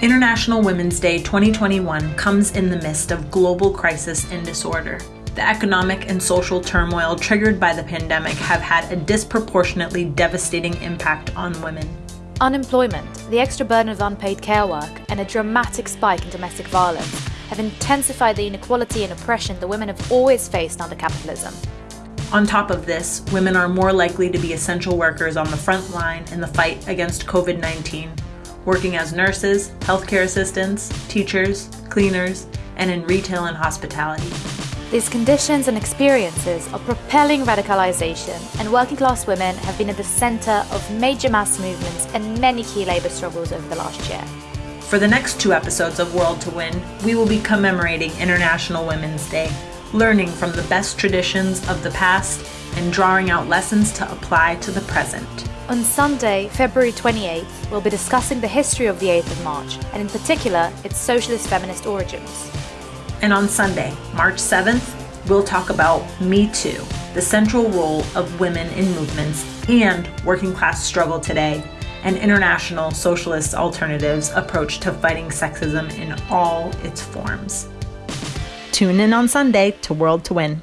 International Women's Day 2021 comes in the midst of global crisis and disorder. The economic and social turmoil triggered by the pandemic have had a disproportionately devastating impact on women. Unemployment, the extra burden of unpaid care work, and a dramatic spike in domestic violence have intensified the inequality and oppression the women have always faced under capitalism. On top of this, women are more likely to be essential workers on the front line in the fight against COVID 19 working as nurses, healthcare assistants, teachers, cleaners, and in retail and hospitality. These conditions and experiences are propelling radicalization, and working class women have been at the center of major mass movements and many key labor struggles over the last year. For the next two episodes of World to Win, we will be commemorating International Women's Day, learning from the best traditions of the past and drawing out lessons to apply to the present. On Sunday, February 28th, we'll be discussing the history of the 8th of March, and in particular, its socialist feminist origins. And on Sunday, March 7th, we'll talk about Me Too, the central role of women in movements and working class struggle today, and international socialist alternatives' approach to fighting sexism in all its forms. Tune in on Sunday to World to Win.